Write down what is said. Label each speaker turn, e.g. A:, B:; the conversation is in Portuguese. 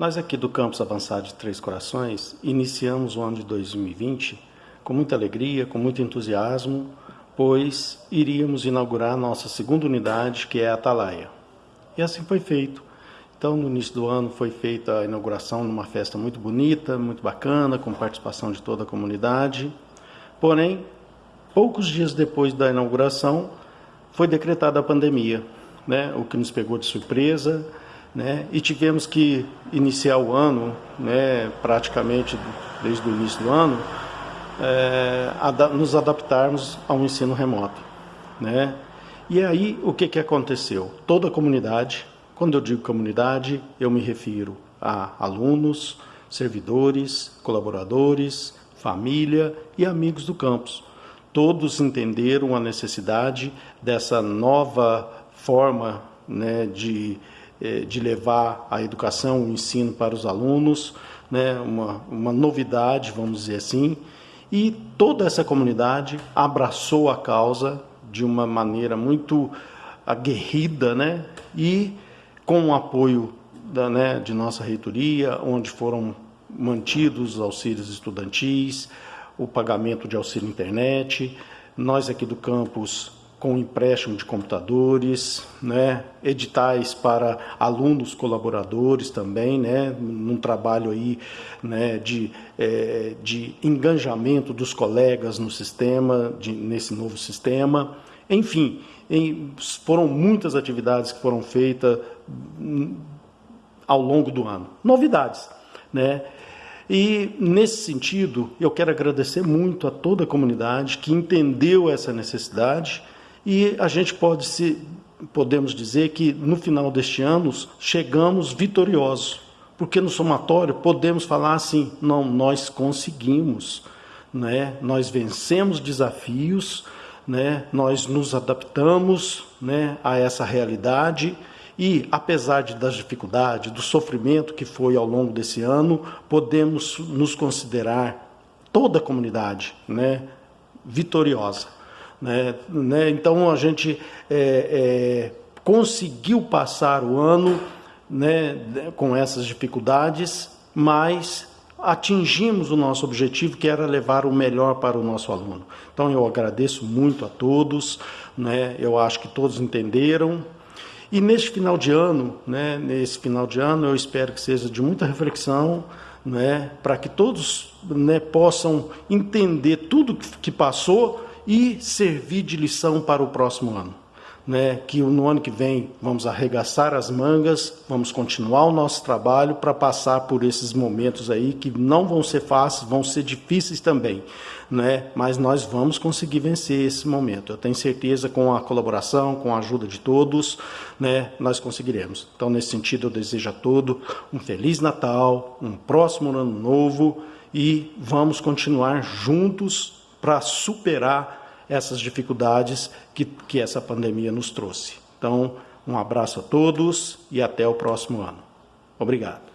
A: Nós aqui do Campus Avançado de Três Corações iniciamos o ano de 2020 com muita alegria, com muito entusiasmo, pois iríamos inaugurar nossa segunda unidade, que é a Atalaia. E assim foi feito. Então, no início do ano foi feita a inauguração numa festa muito bonita, muito bacana, com participação de toda a comunidade. Porém, poucos dias depois da inauguração, foi decretada a pandemia, né? o que nos pegou de surpresa né? E tivemos que iniciar o ano, né, praticamente desde o início do ano, é, nos adaptarmos ao ensino remoto, né? E aí o que que aconteceu? Toda a comunidade, quando eu digo comunidade, eu me refiro a alunos, servidores, colaboradores, família e amigos do campus. Todos entenderam a necessidade dessa nova forma né, de de levar a educação, o ensino para os alunos, né, uma, uma novidade, vamos dizer assim, e toda essa comunidade abraçou a causa de uma maneira muito aguerrida, né, e com o apoio da, né, de nossa reitoria, onde foram mantidos os auxílios estudantis, o pagamento de auxílio internet, nós aqui do campus com empréstimo de computadores, né, editais para alunos colaboradores também, né, num trabalho aí, né, de, é, de engajamento dos colegas no sistema, de, nesse novo sistema. Enfim, em, foram muitas atividades que foram feitas hum, ao longo do ano. Novidades, né? E nesse sentido, eu quero agradecer muito a toda a comunidade que entendeu essa necessidade e a gente pode se podemos dizer que no final deste ano chegamos vitoriosos, porque no somatório podemos falar assim, não, nós conseguimos, né? Nós vencemos desafios, né? Nós nos adaptamos, né, a essa realidade e apesar de, das dificuldades, do sofrimento que foi ao longo desse ano, podemos nos considerar toda a comunidade, né, vitoriosa. Né? Né? Então a gente é, é, conseguiu passar o ano né, com essas dificuldades, mas atingimos o nosso objetivo, que era levar o melhor para o nosso aluno. Então eu agradeço muito a todos, né? eu acho que todos entenderam. E neste final de ano, né, nesse final de ano, eu espero que seja de muita reflexão, né, para que todos né, possam entender tudo que passou e servir de lição para o próximo ano. Né, que no ano que vem vamos arregaçar as mangas, vamos continuar o nosso trabalho para passar por esses momentos aí que não vão ser fáceis, vão ser difíceis também, né, mas nós vamos conseguir vencer esse momento. Eu tenho certeza com a colaboração, com a ajuda de todos, né, nós conseguiremos. Então, nesse sentido, eu desejo a todos um feliz Natal, um próximo ano novo e vamos continuar juntos para superar essas dificuldades que, que essa pandemia nos trouxe. Então, um abraço a todos e até o próximo ano. Obrigado.